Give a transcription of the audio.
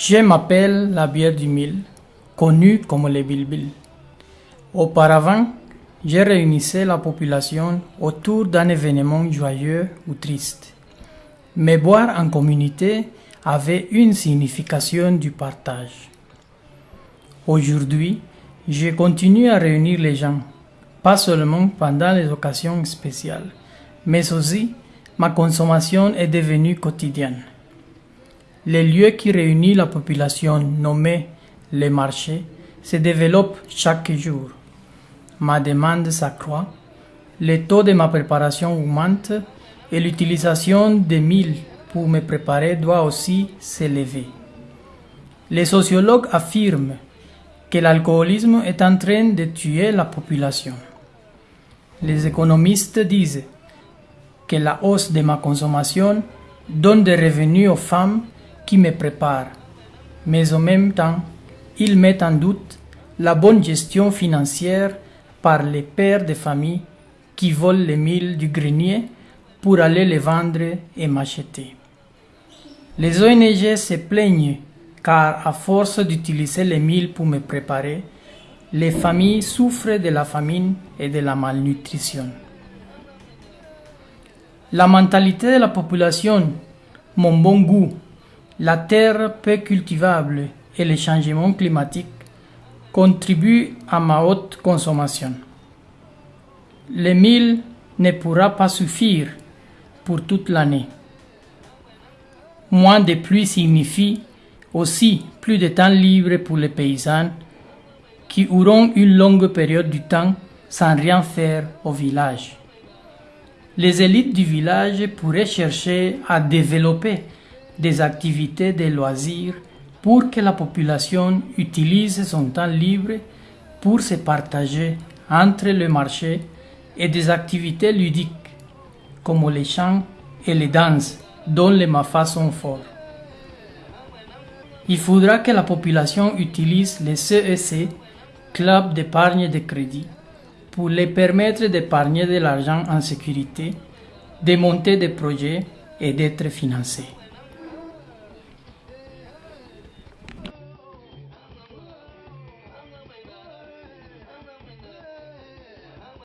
Je m'appelle la bière du mille, connue comme les bilbil. Auparavant, je réunissais la population autour d'un événement joyeux ou triste. Mais boire en communauté avait une signification du partage. Aujourd'hui, je continue à réunir les gens, pas seulement pendant les occasions spéciales, mais aussi ma consommation est devenue quotidienne. Les lieux qui réunissent la population nommés les marchés se développent chaque jour. Ma demande s'accroît, le taux de ma préparation augmente et l'utilisation des milles pour me préparer doit aussi s'élever. Les sociologues affirment que l'alcoolisme est en train de tuer la population. Les économistes disent que la hausse de ma consommation donne des revenus aux femmes qui me préparent, mais en même temps, ils mettent en doute la bonne gestion financière par les pères de famille qui volent les milles du grenier pour aller les vendre et m'acheter. Les ONG se plaignent car à force d'utiliser les milles pour me préparer, les familles souffrent de la famine et de la malnutrition. La mentalité de la population, mon bon goût, la terre peu cultivable et les changements climatiques contribuent à ma haute consommation. Le mille ne pourra pas suffire pour toute l'année. Moins de pluie signifie aussi plus de temps libre pour les paysans qui auront une longue période du temps sans rien faire au village. Les élites du village pourraient chercher à développer des activités de loisirs pour que la population utilise son temps libre pour se partager entre le marché et des activités ludiques comme les chants et les danses dont les mafas sont forts. Il faudra que la population utilise les CEC, Club d'épargne de crédit, pour les permettre d'épargner de l'argent en sécurité, de monter des projets et d'être financés.